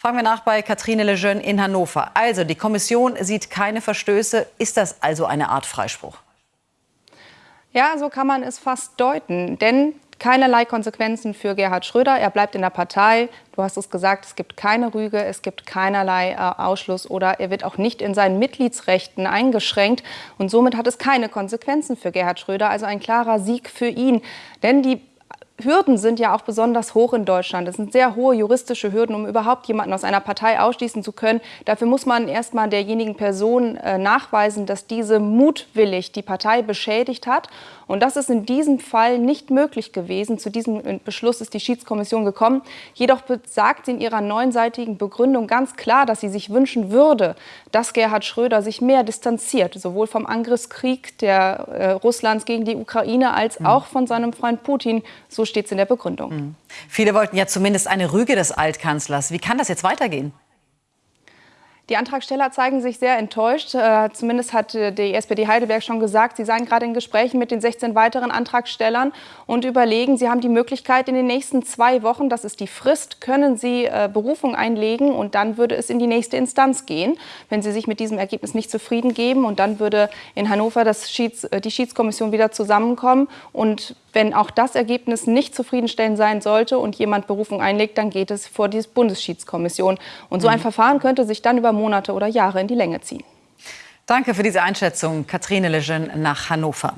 Fragen wir nach bei Katrine Lejeune in Hannover. Also, die Kommission sieht keine Verstöße. Ist das also eine Art Freispruch? Ja, so kann man es fast deuten. Denn keinerlei Konsequenzen für Gerhard Schröder. Er bleibt in der Partei. Du hast es gesagt, es gibt keine Rüge, es gibt keinerlei äh, Ausschluss oder er wird auch nicht in seinen Mitgliedsrechten eingeschränkt. Und somit hat es keine Konsequenzen für Gerhard Schröder. Also ein klarer Sieg für ihn. Denn die Hürden sind ja auch besonders hoch in Deutschland. Es sind sehr hohe juristische Hürden, um überhaupt jemanden aus einer Partei ausschließen zu können. Dafür muss man erst mal derjenigen Person äh, nachweisen, dass diese mutwillig die Partei beschädigt hat. Und das ist in diesem Fall nicht möglich gewesen. Zu diesem äh, Beschluss ist die Schiedskommission gekommen. Jedoch sagt sie in ihrer neunseitigen Begründung ganz klar, dass sie sich wünschen würde, dass Gerhard Schröder sich mehr distanziert, sowohl vom Angriffskrieg der, äh, Russlands gegen die Ukraine als mhm. auch von seinem Freund Putin. So steht es in der Begründung. Mhm. Viele wollten ja zumindest eine Rüge des Altkanzlers. Wie kann das jetzt weitergehen? Die Antragsteller zeigen sich sehr enttäuscht. Äh, zumindest hat äh, die SPD Heidelberg schon gesagt, sie seien gerade in Gesprächen mit den 16 weiteren Antragstellern und überlegen, sie haben die Möglichkeit, in den nächsten zwei Wochen, das ist die Frist, können sie äh, Berufung einlegen und dann würde es in die nächste Instanz gehen, wenn sie sich mit diesem Ergebnis nicht zufrieden geben. Und dann würde in Hannover Schieds, die Schiedskommission wieder zusammenkommen. Und wenn auch das Ergebnis nicht zufriedenstellend sein sollte und jemand Berufung einlegt, dann geht es vor die Bundesschiedskommission. Und so ein mhm. Verfahren könnte sich dann über Monate oder Jahre in die Länge ziehen. Danke für diese Einschätzung, Katrine Lejeune nach Hannover.